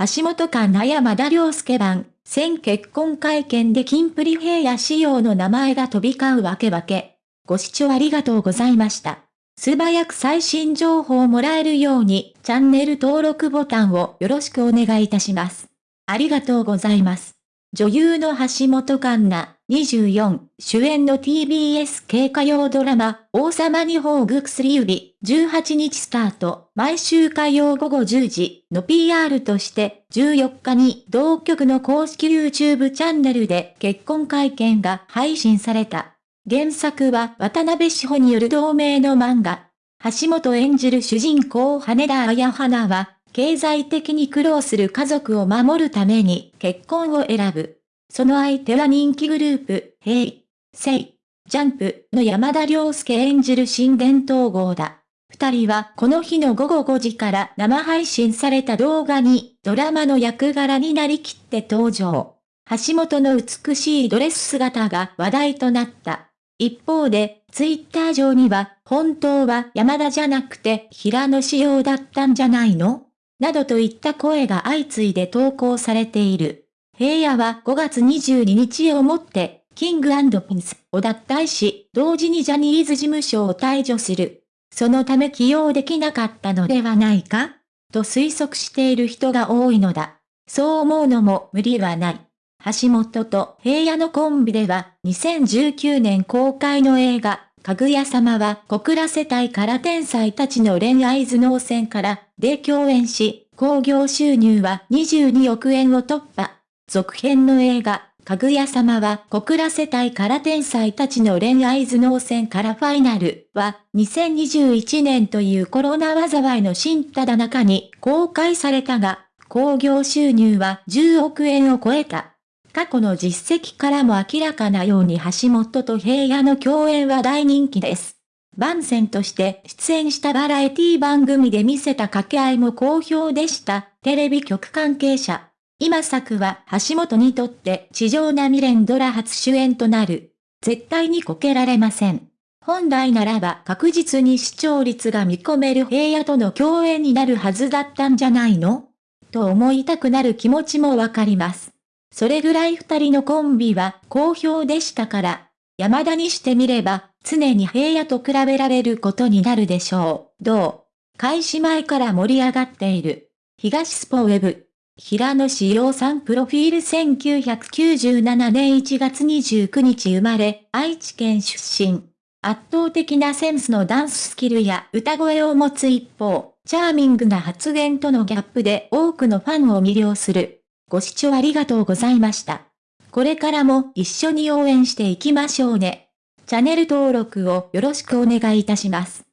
橋本環奈山田良介版、先結婚会見でキンプリ平野仕様の名前が飛び交うわけわけ。ご視聴ありがとうございました。素早く最新情報をもらえるように、チャンネル登録ボタンをよろしくお願いいたします。ありがとうございます。女優の橋本環奈、24、主演の TBS 系歌謡ドラマ、王様に宝具薬指、18日スタート、毎週火曜午後10時の PR として、14日に同局の公式 YouTube チャンネルで結婚会見が配信された。原作は渡辺志保による同名の漫画。橋本演じる主人公羽田綾花は、経済的に苦労する家族を守るために結婚を選ぶ。その相手は人気グループ、ヘイ、セイ、ジャンプの山田涼介演じる新伝統号だ。二人はこの日の午後5時から生配信された動画にドラマの役柄になりきって登場。橋本の美しいドレス姿が話題となった。一方で、ツイッター上には、本当は山田じゃなくて平野仕様だったんじゃないの？などといった声が相次いで投稿されている。平野は5月22日をもって、キングピンスを脱退し、同時にジャニーズ事務所を退場する。そのため起用できなかったのではないかと推測している人が多いのだ。そう思うのも無理はない。橋本と平野のコンビでは、2019年公開の映画、かぐや様は小倉世帯から天才たちの恋愛頭脳戦からで共演し、興行収入は22億円を突破。続編の映画、かぐや様は小倉世帯から天才たちの恋愛頭脳戦からファイナルは2021年というコロナ災いの新ただ中に公開されたが、興行収入は10億円を超えた。過去の実績からも明らかなように橋本と平野の共演は大人気です。番宣として出演したバラエティ番組で見せた掛け合いも好評でした。テレビ局関係者。今作は橋本にとって地上波連ドラ初主演となる。絶対にこけられません。本来ならば確実に視聴率が見込める平野との共演になるはずだったんじゃないの？と思いたくなる気持ちもわかります。それぐらい二人のコンビは好評でしたから、山田にしてみれば、常に平野と比べられることになるでしょう。どう？開始前から盛り上がっている。東スポウェブ。平野志陽さんプロフィール1997年1月29日生まれ、愛知県出身。圧倒的なセンスのダンススキルや歌声を持つ一方、チャーミングな発言とのギャップで多くのファンを魅了する。ご視聴ありがとうございました。これからも一緒に応援していきましょうね。チャンネル登録をよろしくお願いいたします。